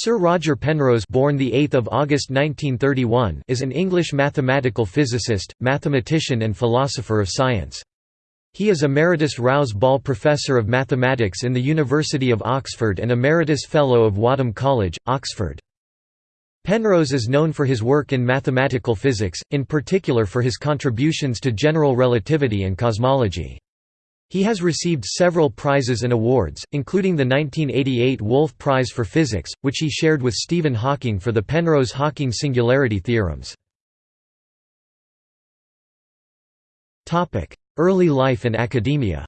Sir Roger Penrose born 8 August 1931 is an English mathematical physicist, mathematician and philosopher of science. He is Emeritus Rouse Ball Professor of Mathematics in the University of Oxford and Emeritus Fellow of Wadham College, Oxford. Penrose is known for his work in mathematical physics, in particular for his contributions to general relativity and cosmology. He has received several prizes and awards, including the 1988 Wolf Prize for Physics, which he shared with Stephen Hawking for the Penrose–Hawking singularity theorems. Early life and academia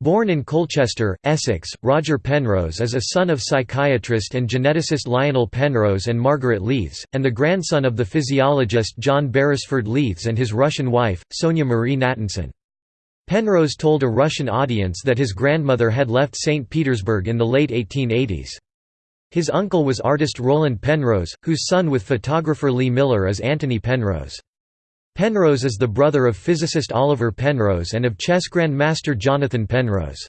Born in Colchester, Essex, Roger Penrose is a son of psychiatrist and geneticist Lionel Penrose and Margaret Leathes, and the grandson of the physiologist John Beresford Leathes and his Russian wife, Sonia Marie Natanson. Penrose told a Russian audience that his grandmother had left St. Petersburg in the late 1880s. His uncle was artist Roland Penrose, whose son with photographer Lee Miller is Antony Penrose. Penrose is the brother of physicist Oliver Penrose and of chess grandmaster Jonathan Penrose.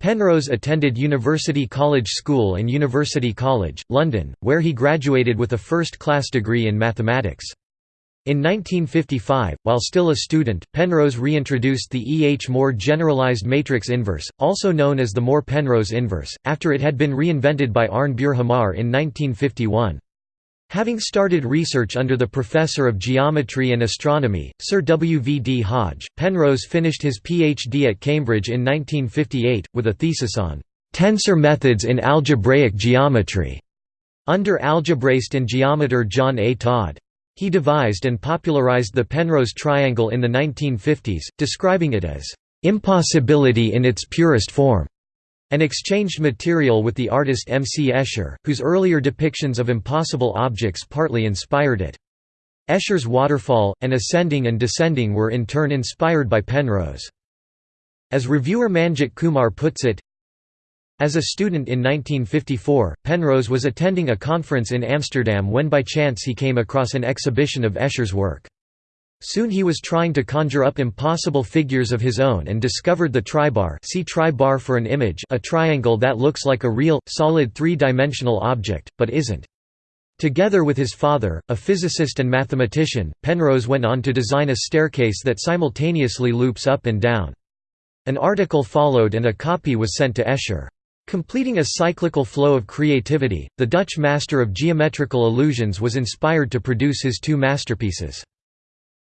Penrose attended University College School and University College, London, where he graduated with a first-class degree in mathematics. In 1955, while still a student, Penrose reintroduced the E. H. Moore generalized matrix inverse, also known as the Moore-Penrose inverse, after it had been reinvented by Arne Bjerhammar in 1951. Having started research under the Professor of Geometry and Astronomy, Sir W. V. D. Hodge, Penrose finished his Ph.D. at Cambridge in 1958, with a thesis on «tensor methods in algebraic geometry» under algebraist and geometer John A. Todd. He devised and popularized the Penrose triangle in the 1950s, describing it as «impossibility in its purest form» and exchanged material with the artist M. C. Escher, whose earlier depictions of impossible objects partly inspired it. Escher's waterfall, and ascending and descending were in turn inspired by Penrose. As reviewer Manjit Kumar puts it, as a student in 1954, Penrose was attending a conference in Amsterdam when by chance he came across an exhibition of Escher's work. Soon he was trying to conjure up impossible figures of his own and discovered the tribar see tribar for an image a triangle that looks like a real, solid three-dimensional object, but isn't. Together with his father, a physicist and mathematician, Penrose went on to design a staircase that simultaneously loops up and down. An article followed and a copy was sent to Escher. Completing a cyclical flow of creativity, the Dutch master of geometrical illusions was inspired to produce his two masterpieces.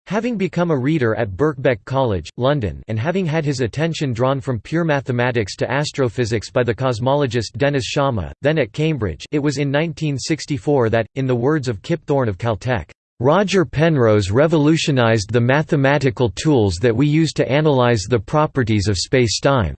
Having become a reader at Birkbeck College, London and having had his attention drawn from pure mathematics to astrophysics by the cosmologist Dennis Sciama, then at Cambridge it was in 1964 that, in the words of Kip Thorne of Caltech, "...Roger Penrose revolutionized the mathematical tools that we use to analyze the properties of spacetime."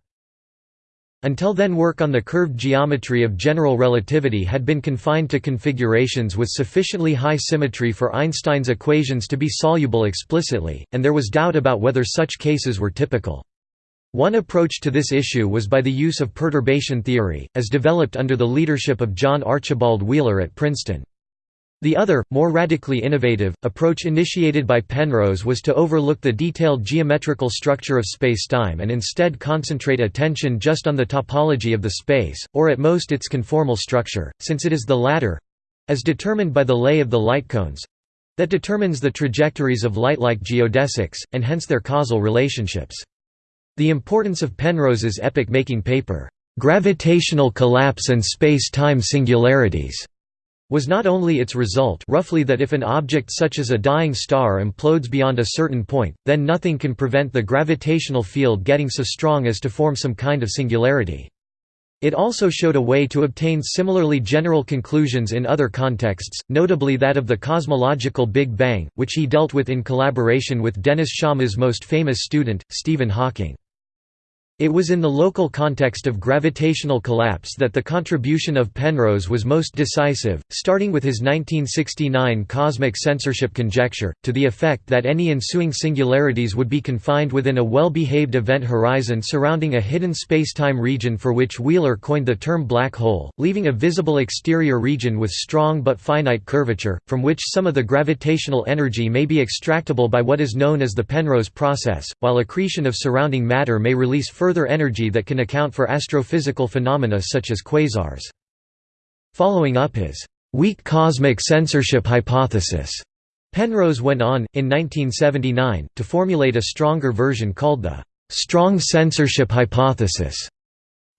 Until then work on the curved geometry of general relativity had been confined to configurations with sufficiently high symmetry for Einstein's equations to be soluble explicitly, and there was doubt about whether such cases were typical. One approach to this issue was by the use of perturbation theory, as developed under the leadership of John Archibald Wheeler at Princeton. The other, more radically innovative, approach initiated by Penrose was to overlook the detailed geometrical structure of spacetime and instead concentrate attention just on the topology of the space, or at most its conformal structure, since it is the latter—as determined by the lay of the light cones—that determines the trajectories of light-like geodesics, and hence their causal relationships. The importance of Penrose's epoch-making paper, "'Gravitational Collapse and Space-Time Singularities' was not only its result roughly that if an object such as a dying star implodes beyond a certain point, then nothing can prevent the gravitational field getting so strong as to form some kind of singularity. It also showed a way to obtain similarly general conclusions in other contexts, notably that of the cosmological Big Bang, which he dealt with in collaboration with Dennis Sciama's most famous student, Stephen Hawking. It was in the local context of gravitational collapse that the contribution of Penrose was most decisive, starting with his 1969 cosmic censorship conjecture, to the effect that any ensuing singularities would be confined within a well-behaved event horizon surrounding a hidden spacetime region for which Wheeler coined the term black hole, leaving a visible exterior region with strong but finite curvature, from which some of the gravitational energy may be extractable by what is known as the Penrose process, while accretion of surrounding matter may release further further energy that can account for astrophysical phenomena such as quasars. Following up his weak cosmic censorship hypothesis, Penrose went on, in 1979, to formulate a stronger version called the strong censorship hypothesis.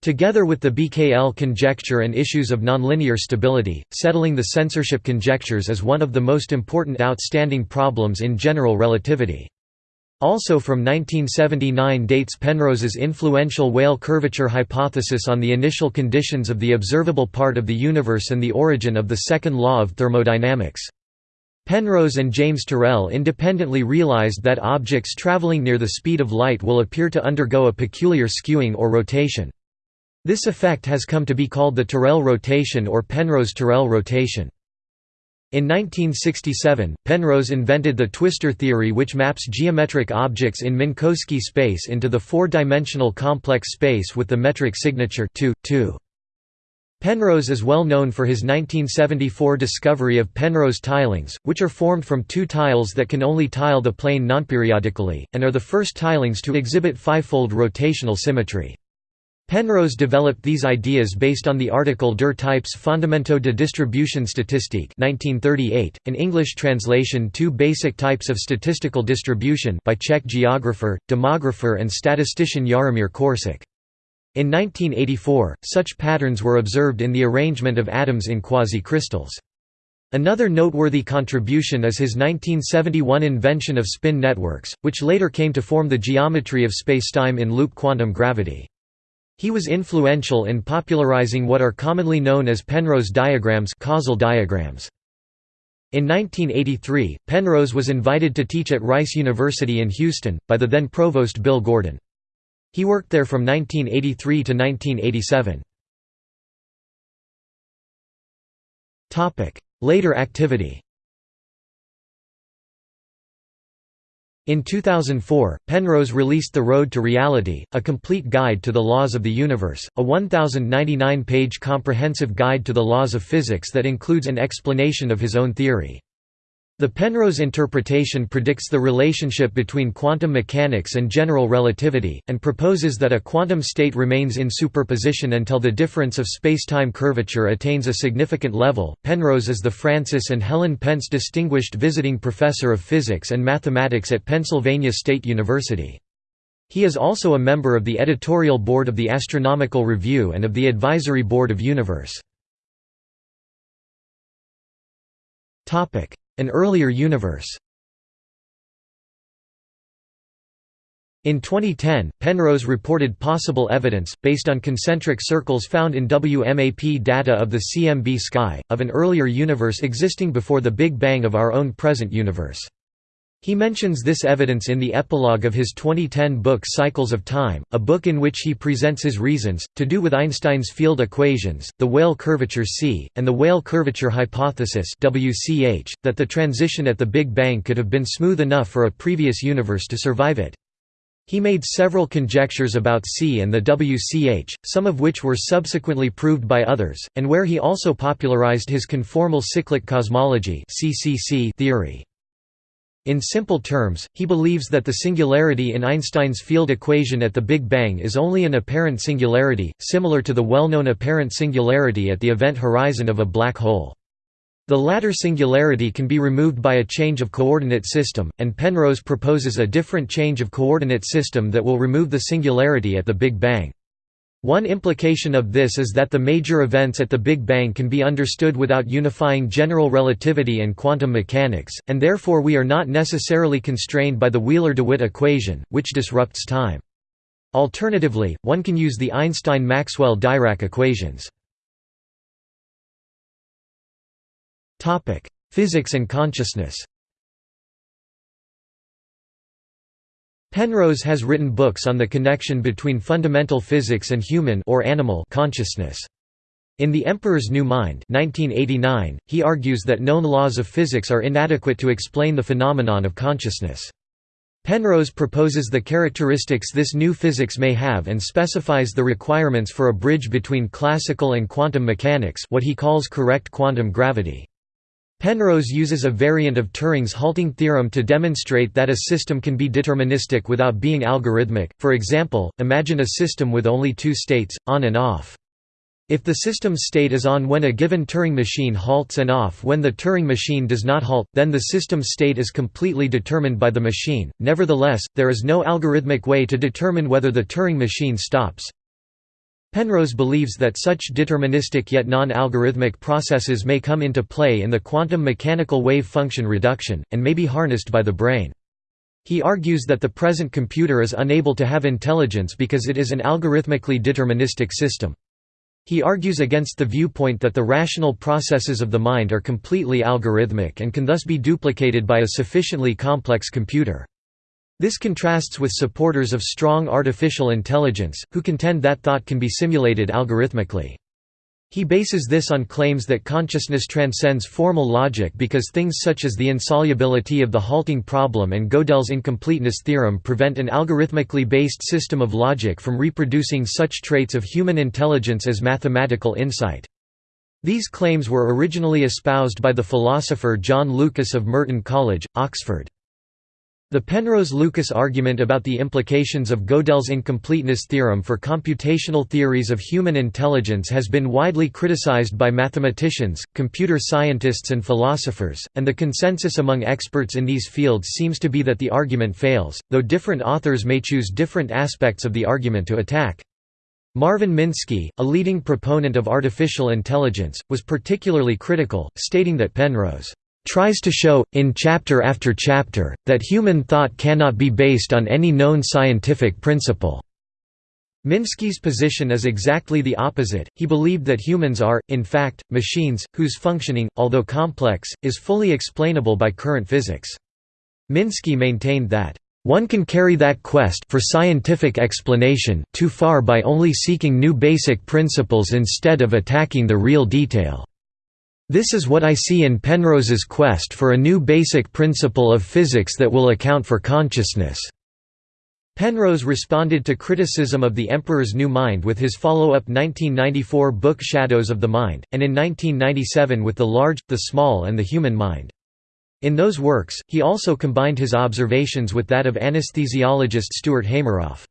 Together with the BKL conjecture and issues of nonlinear stability, settling the censorship conjectures is one of the most important outstanding problems in general relativity. Also from 1979 dates Penrose's influential Weyl curvature hypothesis on the initial conditions of the observable part of the universe and the origin of the second law of thermodynamics. Penrose and James Terrell independently realized that objects traveling near the speed of light will appear to undergo a peculiar skewing or rotation. This effect has come to be called the Terrell rotation or Penrose–Terrell rotation. In 1967, Penrose invented the twistor theory which maps geometric objects in Minkowski space into the four-dimensional complex space with the metric signature 2, 2. Penrose is well known for his 1974 discovery of Penrose tilings, which are formed from two tiles that can only tile the plane nonperiodically, and are the first tilings to exhibit fivefold rotational symmetry. Penrose developed these ideas based on the article Der Types Fondamento de Distribution Statistique 1938, an English translation Two Basic Types of Statistical Distribution by Czech geographer, demographer and statistician Jaromír Korčák. In 1984, such patterns were observed in the arrangement of atoms in quasi-crystals. Another noteworthy contribution is his 1971 invention of spin networks, which later came to form the geometry of spacetime in loop quantum gravity. He was influential in popularizing what are commonly known as Penrose diagrams causal diagrams. In 1983, Penrose was invited to teach at Rice University in Houston, by the then provost Bill Gordon. He worked there from 1983 to 1987. Later activity In 2004, Penrose released The Road to Reality, a complete guide to the laws of the universe, a 1,099-page comprehensive guide to the laws of physics that includes an explanation of his own theory. The Penrose interpretation predicts the relationship between quantum mechanics and general relativity, and proposes that a quantum state remains in superposition until the difference of spacetime curvature attains a significant level. Penrose is the Francis and Helen Pentz Distinguished Visiting Professor of Physics and Mathematics at Pennsylvania State University. He is also a member of the editorial board of the Astronomical Review and of the advisory board of Universe. An earlier universe In 2010, Penrose reported possible evidence, based on concentric circles found in WMAP data of the CMB sky, of an earlier universe existing before the Big Bang of our own present universe. He mentions this evidence in the epilogue of his 2010 book Cycles of Time, a book in which he presents his reasons, to do with Einstein's field equations, the Weyl curvature C, and the Weyl curvature hypothesis WCH, that the transition at the Big Bang could have been smooth enough for a previous universe to survive it. He made several conjectures about C and the WCH, some of which were subsequently proved by others, and where he also popularized his conformal cyclic cosmology theory. In simple terms, he believes that the singularity in Einstein's field equation at the Big Bang is only an apparent singularity, similar to the well-known apparent singularity at the event horizon of a black hole. The latter singularity can be removed by a change of coordinate system, and Penrose proposes a different change of coordinate system that will remove the singularity at the Big Bang. One implication of this is that the major events at the Big Bang can be understood without unifying general relativity and quantum mechanics, and therefore we are not necessarily constrained by the Wheeler-DeWitt equation, which disrupts time. Alternatively, one can use the Einstein–Maxwell–Dirac equations. Physics and consciousness Penrose has written books on the connection between fundamental physics and human or animal consciousness. In The Emperor's New Mind 1989, he argues that known laws of physics are inadequate to explain the phenomenon of consciousness. Penrose proposes the characteristics this new physics may have and specifies the requirements for a bridge between classical and quantum mechanics what he calls correct quantum gravity. Penrose uses a variant of Turing's halting theorem to demonstrate that a system can be deterministic without being algorithmic. For example, imagine a system with only two states, on and off. If the system's state is on when a given Turing machine halts and off when the Turing machine does not halt, then the system's state is completely determined by the machine. Nevertheless, there is no algorithmic way to determine whether the Turing machine stops. Penrose believes that such deterministic yet non-algorithmic processes may come into play in the quantum mechanical wave function reduction, and may be harnessed by the brain. He argues that the present computer is unable to have intelligence because it is an algorithmically deterministic system. He argues against the viewpoint that the rational processes of the mind are completely algorithmic and can thus be duplicated by a sufficiently complex computer. This contrasts with supporters of strong artificial intelligence, who contend that thought can be simulated algorithmically. He bases this on claims that consciousness transcends formal logic because things such as the insolubility of the halting problem and Gödel's incompleteness theorem prevent an algorithmically based system of logic from reproducing such traits of human intelligence as mathematical insight. These claims were originally espoused by the philosopher John Lucas of Merton College, Oxford. The Penrose-Lucas argument about the implications of Gödel's incompleteness theorem for computational theories of human intelligence has been widely criticized by mathematicians, computer scientists and philosophers, and the consensus among experts in these fields seems to be that the argument fails, though different authors may choose different aspects of the argument to attack. Marvin Minsky, a leading proponent of artificial intelligence, was particularly critical, stating that Penrose tries to show, in chapter after chapter, that human thought cannot be based on any known scientific principle. Minsky's position is exactly the opposite, he believed that humans are, in fact, machines, whose functioning, although complex, is fully explainable by current physics. Minsky maintained that, "...one can carry that quest for scientific explanation too far by only seeking new basic principles instead of attacking the real detail." This is what I see in Penrose's quest for a new basic principle of physics that will account for consciousness. Penrose responded to criticism of The Emperor's New Mind with his follow-up 1994 book Shadows of the Mind, and in 1997 with The Large, the Small and the Human Mind. In those works, he also combined his observations with that of anesthesiologist Stuart Hameroff.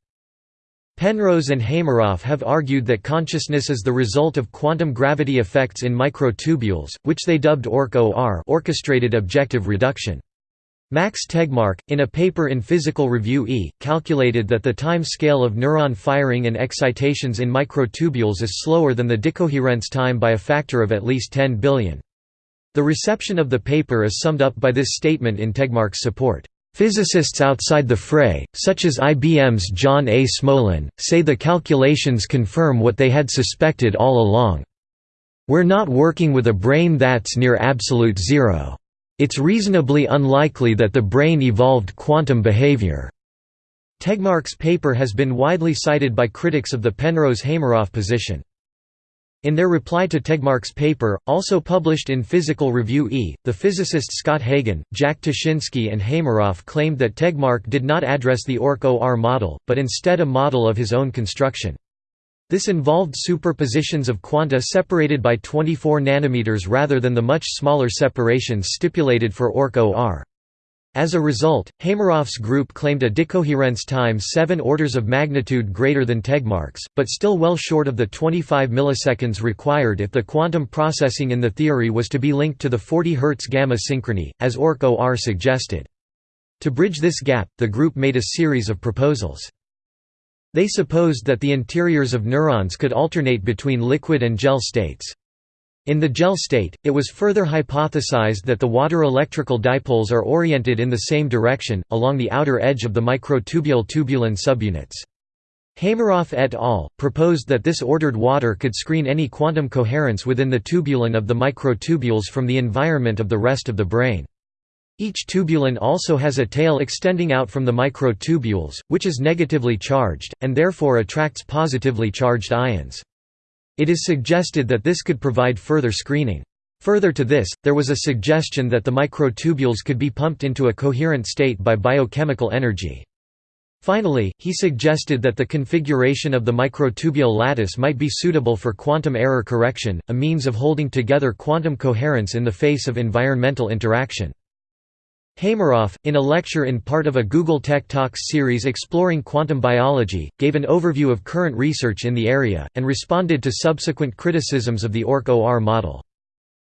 Penrose and Hameroff have argued that consciousness is the result of quantum gravity effects in microtubules, which they dubbed Orch-OR orchestrated objective reduction. Max Tegmark, in a paper in Physical Review E, calculated that the time scale of neuron firing and excitations in microtubules is slower than the decoherence time by a factor of at least 10 billion. The reception of the paper is summed up by this statement in Tegmark's support. Physicists outside the fray, such as IBM's John A. Smolin, say the calculations confirm what they had suspected all along. We're not working with a brain that's near absolute zero. It's reasonably unlikely that the brain evolved quantum behavior. Tegmark's paper has been widely cited by critics of the Penrose-Hameroff position. In their reply to Tegmark's paper, also published in Physical Review E, the physicists Scott Hagan, Jack Tuszynski and Hameroff claimed that Tegmark did not address the Orch-OR model, but instead a model of his own construction. This involved superpositions of quanta separated by 24 nanometers rather than the much smaller separations stipulated for Orch-OR. As a result, Hameroff's group claimed a decoherence time seven orders of magnitude greater than Tegmark's, but still well short of the 25 milliseconds required if the quantum processing in the theory was to be linked to the 40 Hz gamma synchrony, as Orch-OR suggested. To bridge this gap, the group made a series of proposals. They supposed that the interiors of neurons could alternate between liquid and gel states. In the gel state, it was further hypothesized that the water electrical dipoles are oriented in the same direction, along the outer edge of the microtubule tubulin subunits. Hameroff et al. proposed that this ordered water could screen any quantum coherence within the tubulin of the microtubules from the environment of the rest of the brain. Each tubulin also has a tail extending out from the microtubules, which is negatively charged, and therefore attracts positively charged ions. It is suggested that this could provide further screening. Further to this, there was a suggestion that the microtubules could be pumped into a coherent state by biochemical energy. Finally, he suggested that the configuration of the microtubule lattice might be suitable for quantum error correction, a means of holding together quantum coherence in the face of environmental interaction. Hameroff, in a lecture in part of a Google Tech Talks series exploring quantum biology, gave an overview of current research in the area, and responded to subsequent criticisms of the Orch-OR model.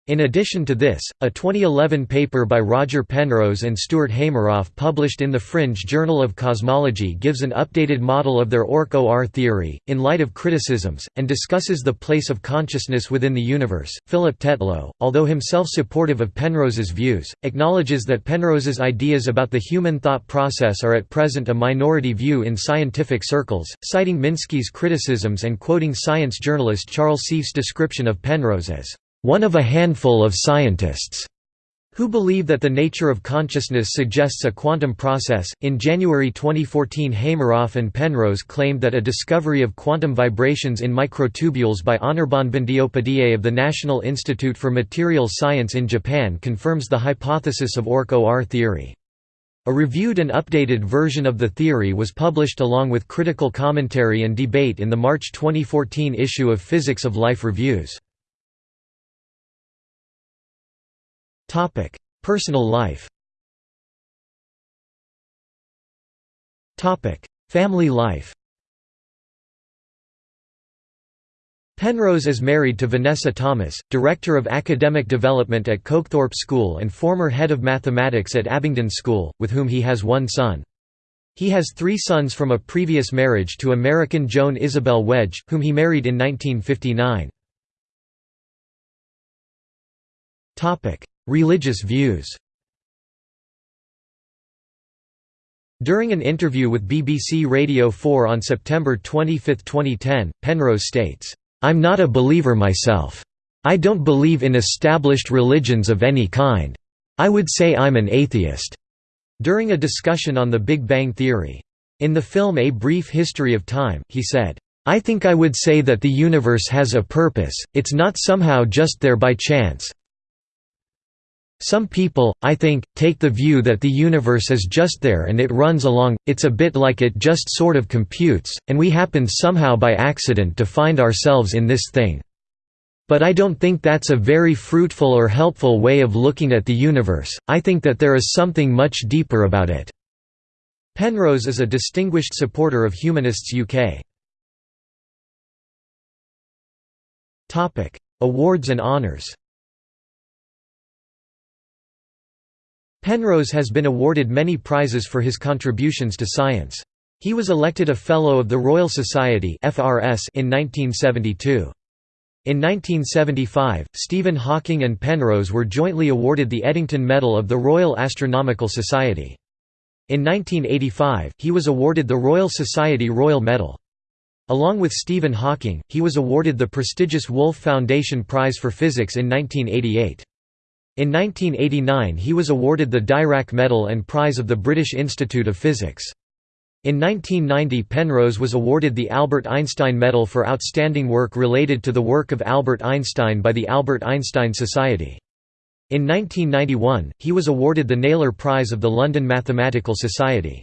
In addition to this, a 2011 paper by Roger Penrose and Stuart Hameroff published in the Fringe Journal of Cosmology gives an updated model of their Orch-OR theory, in light of criticisms, and discusses the place of consciousness within the universe. Philip Tetlow, although himself supportive of Penrose's views, acknowledges that Penrose's ideas about the human thought process are at present a minority view in scientific circles, citing Minsky's criticisms and quoting science journalist Charles Seife's description of Penrose as one of a handful of scientists who believe that the nature of consciousness suggests a quantum process. In January 2014, Hameroff and Penrose claimed that a discovery of quantum vibrations in microtubules by Anirban Bandyopadhyay of the National Institute for Materials Science in Japan confirms the hypothesis of Orch-OR theory. A reviewed and updated version of the theory was published along with critical commentary and debate in the March 2014 issue of Physics of Life Reviews. Personal life. Topic: Family life. Penrose is married to Vanessa Thomas, Director of Academic Development at Cokethorpe School and former head of mathematics at Abingdon School, with whom he has one son. He has three sons from a previous marriage to American Joan Isabel Wedge, whom he married in 1959. Religious views During an interview with BBC Radio 4 on September 25, 2010, Penrose states, "'I'm not a believer myself. I don't believe in established religions of any kind. I would say I'm an atheist." During a discussion on the Big Bang Theory. In the film A Brief History of Time, he said, I think I would say that the universe has a purpose, it's not somehow just there by chance, some people, I think, take the view that the universe is just there and it runs along, it's a bit like it just sort of computes, and we happen somehow by accident to find ourselves in this thing. But I don't think that's a very fruitful or helpful way of looking at the universe, I think that there is something much deeper about it." Penrose is a distinguished supporter of Humanists UK. Awards and honours Penrose has been awarded many prizes for his contributions to science. He was elected a Fellow of the Royal Society in 1972. In 1975, Stephen Hawking and Penrose were jointly awarded the Eddington Medal of the Royal Astronomical Society. In 1985, he was awarded the Royal Society Royal Medal. Along with Stephen Hawking, he was awarded the prestigious Wolf Foundation Prize for Physics in 1988. In 1989 he was awarded the Dirac Medal and Prize of the British Institute of Physics. In 1990 Penrose was awarded the Albert Einstein Medal for outstanding work related to the work of Albert Einstein by the Albert Einstein Society. In 1991, he was awarded the Naylor Prize of the London Mathematical Society.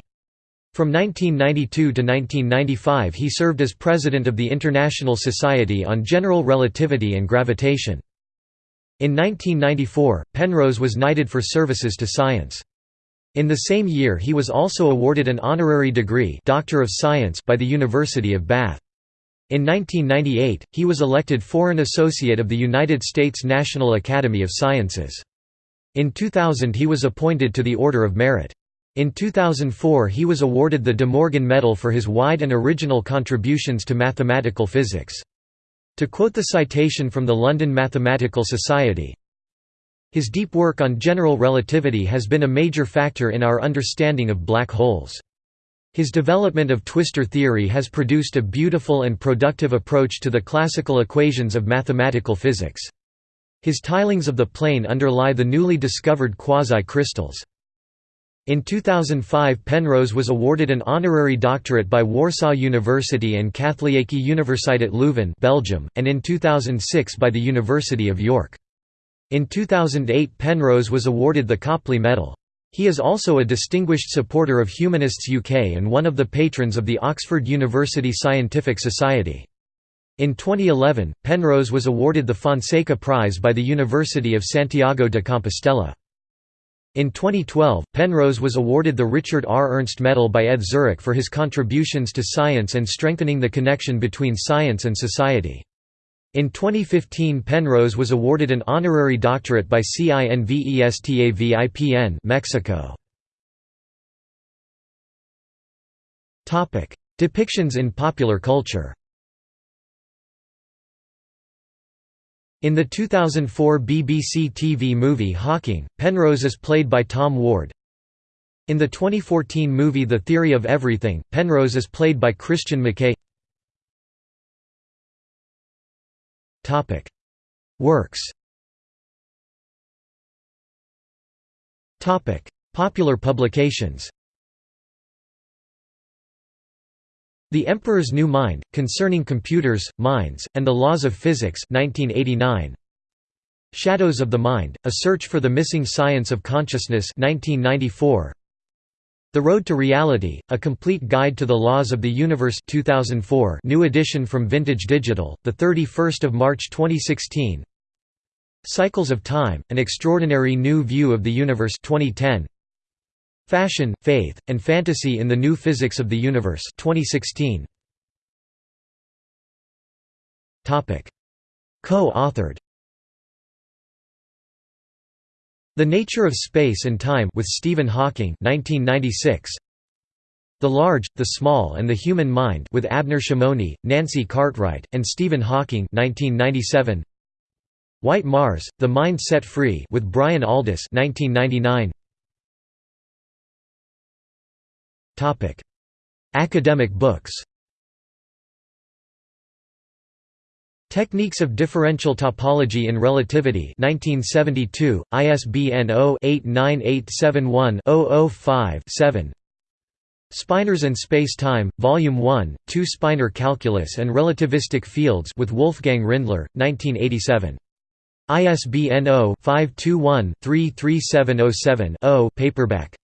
From 1992 to 1995 he served as president of the International Society on General Relativity and Gravitation. In 1994, Penrose was knighted for services to science. In the same year he was also awarded an honorary degree Doctor of Science by the University of Bath. In 1998, he was elected Foreign Associate of the United States National Academy of Sciences. In 2000 he was appointed to the Order of Merit. In 2004 he was awarded the De Morgan Medal for his wide and original contributions to mathematical physics. To quote the citation from the London Mathematical Society, his deep work on general relativity has been a major factor in our understanding of black holes. His development of twistor theory has produced a beautiful and productive approach to the classical equations of mathematical physics. His tilings of the plane underlie the newly discovered quasi-crystals. In 2005 Penrose was awarded an honorary doctorate by Warsaw University and Katholieke Universiteit Leuven Belgium, and in 2006 by the University of York. In 2008 Penrose was awarded the Copley Medal. He is also a distinguished supporter of Humanists UK and one of the patrons of the Oxford University Scientific Society. In 2011, Penrose was awarded the Fonseca Prize by the University of Santiago de Compostela. In 2012, Penrose was awarded the Richard R. Ernst Medal by ETH Zurich for his contributions to science and strengthening the connection between science and society. In 2015 Penrose was awarded an honorary doctorate by CINVESTAVIPN Mexico. Depictions in popular culture In the 2004 BBC TV movie Hawking, Penrose is played by Tom Ward. In the 2014 movie The Theory of Everything, Penrose is played by Christian McKay. Works Popular publications The Emperor's New Mind, Concerning Computers, Minds, and the Laws of Physics 1989. Shadows of the Mind, A Search for the Missing Science of Consciousness 1994. The Road to Reality, A Complete Guide to the Laws of the Universe 2004 new edition from Vintage Digital, 31 March 2016 Cycles of Time, An Extraordinary New View of the Universe 2010. Fashion, Faith, and Fantasy in the New Physics of the Universe 2016. Co-authored The Nature of Space and Time with Stephen Hawking 1996. The Large, the Small and the Human Mind with Abner Shimony, Nancy Cartwright, and Stephen Hawking 1997. White Mars, The Mind Set Free with Brian Aldiss 1999. Academic books. Techniques of Differential Topology in Relativity 1972, ISBN 0-89871-005-7 Spinors and Space-Time, Volume 1, 2 Spinor Calculus and Relativistic Fields with Wolfgang Rindler, 1987. ISBN 0-521-33707-0 paperback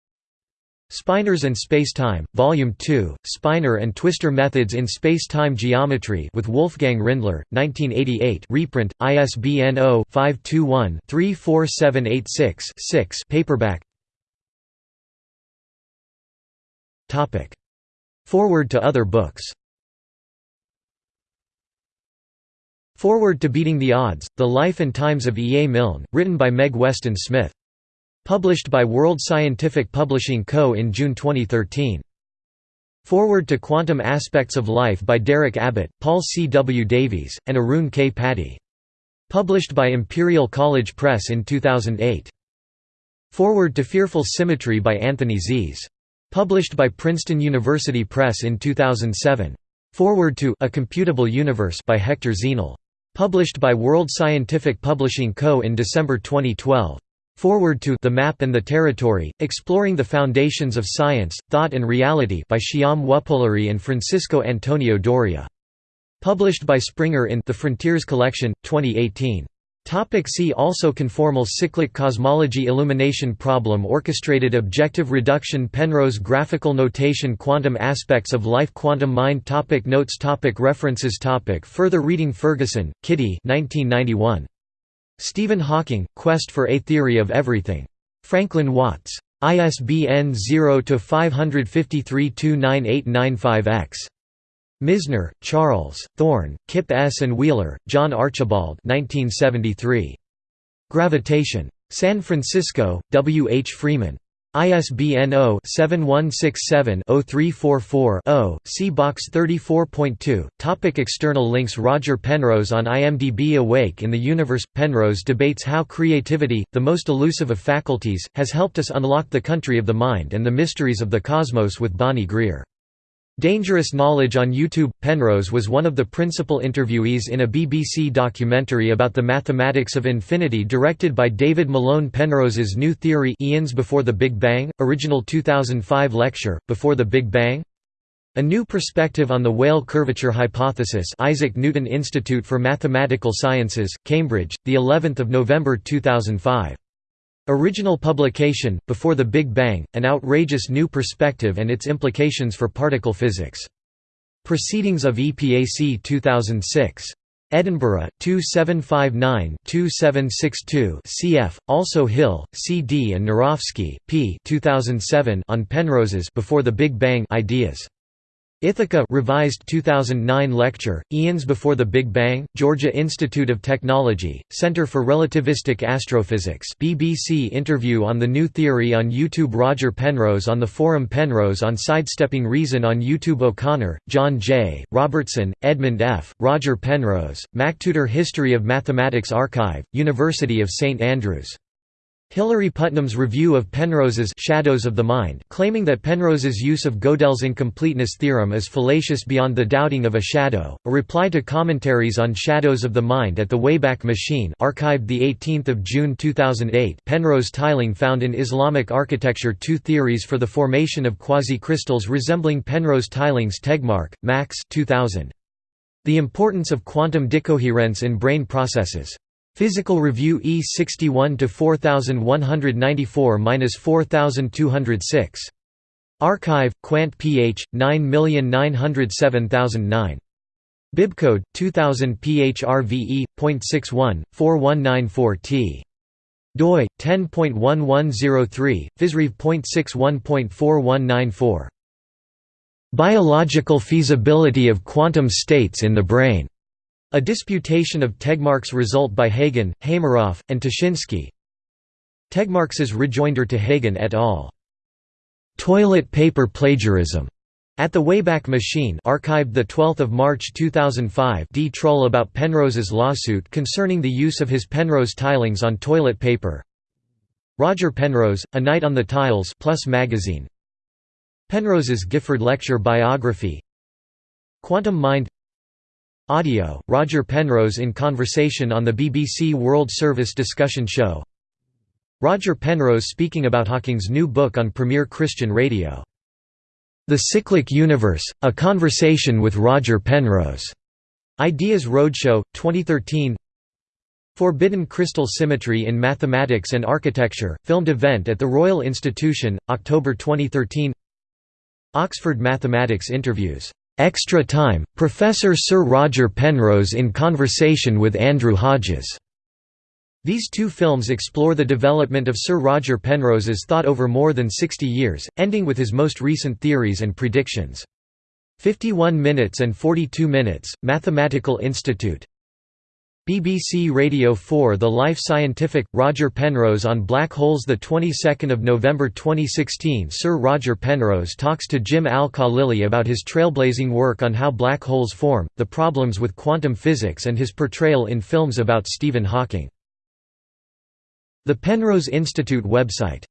Spinors and Spacetime, Volume 2, Spinor and Twistor Methods in Space-Time Geometry with Wolfgang Rindler, 1988 reprint, ISBN 0-521-34786-6 paperback Forward to other books Forward to Beating the Odds, The Life and Times of E. A. Milne, written by Meg Weston Smith Published by World Scientific Publishing Co. in June 2013. Forward to Quantum Aspects of Life by Derek Abbott, Paul C. W. Davies, and Arun K. Pati. Published by Imperial College Press in 2008. Forward to Fearful Symmetry by Anthony Zee. Published by Princeton University Press in 2007. Forward to A Computable Universe by Hector Zenil. Published by World Scientific Publishing Co. in December 2012. Forward to The Map and the Territory, Exploring the Foundations of Science, Thought and Reality by Shyam Wuppuluri and Francisco Antonio Doria. Published by Springer in The Frontiers Collection, 2018. Topic see also Conformal cyclic cosmology Illumination problem Orchestrated objective reduction Penrose graphical notation Quantum aspects of life Quantum mind topic Notes topic References topic Further reading Ferguson, Kitty 1991. Stephen Hawking, Quest for a Theory of Everything. Franklin Watts. ISBN 0-553-29895-X. Misner, Charles, Thorne, Kip S. and Wheeler, John Archibald 1973. Gravitation. San Francisco, W. H. Freeman. ISBN 0-7167-0344-0, see Box 34.2. Topic external links Roger Penrose on IMDb Awake in the Universe – Penrose debates how creativity, the most elusive of faculties, has helped us unlock the country of the mind and the mysteries of the cosmos with Bonnie Greer. Dangerous Knowledge on YouTube – Penrose was one of the principal interviewees in a BBC documentary about the mathematics of infinity directed by David Malone Penrose's New Theory Eons Before the Big Bang, original 2005 lecture, Before the Big Bang? A New Perspective on the Weyl Curvature Hypothesis Isaac Newton Institute for Mathematical Sciences, Cambridge, the 11th of November 2005. Original publication, Before the Big Bang, An Outrageous New Perspective and Its Implications for Particle Physics. Proceedings of EPAC 2006. Edinburgh, 2759-2762 cf. Also Hill, C. D. and Nurowski, P. 2007 on Penrose's Before the Big Bang ideas. Ithaca revised 2009 lecture, Eons Before the Big Bang, Georgia Institute of Technology, Center for Relativistic Astrophysics BBC interview on the new theory on YouTube Roger Penrose on the forum Penrose on Sidestepping Reason on YouTube O'Connor, John J., Robertson, Edmund F., Roger Penrose, MacTutor History of Mathematics Archive, University of St Andrews Hilary Putnam's review of Penrose's Shadows of the Mind claiming that Penrose's use of Gödel's incompleteness theorem is fallacious beyond the doubting of a shadow, a reply to commentaries on Shadows of the Mind at the Wayback Machine archived 18 June 2008 Penrose tiling found in Islamic architecture two theories for the formation of quasi-crystals resembling Penrose tilings Tegmark, Max 2000. The importance of quantum decoherence in brain processes Physical Review E 61 to 4194-4206. Archive, Quant pH 9907009. Bibcode 2000 PHRVE.61 4194 T doi 10.1103 physrev.61.4194 Biological feasibility of quantum states in the brain a disputation of Tegmark's result by Hagan, Hameroff, and Tuszynski. Tegmark's rejoinder to Hagan et al. Toilet paper plagiarism. At the Wayback Machine archived 12 March 2005 D. Troll about Penrose's lawsuit concerning the use of his Penrose tilings on toilet paper. Roger Penrose, A Night on the Tiles Plus magazine. Penrose's Gifford Lecture biography. Quantum Mind Audio, Roger Penrose in conversation on the BBC World Service discussion show Roger Penrose speaking about Hawking's new book on Premier Christian Radio. The Cyclic Universe, A Conversation with Roger Penrose. Ideas Roadshow, 2013 Forbidden Crystal Symmetry in Mathematics and Architecture, filmed event at the Royal Institution, October 2013 Oxford Mathematics Interviews Extra Time, Professor Sir Roger Penrose in conversation with Andrew Hodges. These two films explore the development of Sir Roger Penrose's thought over more than 60 years, ending with his most recent theories and predictions. 51 minutes and 42 minutes, Mathematical Institute BBC Radio 4 The Life Scientific Roger Penrose on black holes the 22nd of November 2016 Sir Roger Penrose talks to Jim Al-Khalili about his trailblazing work on how black holes form, the problems with quantum physics and his portrayal in films about Stephen Hawking. The Penrose Institute website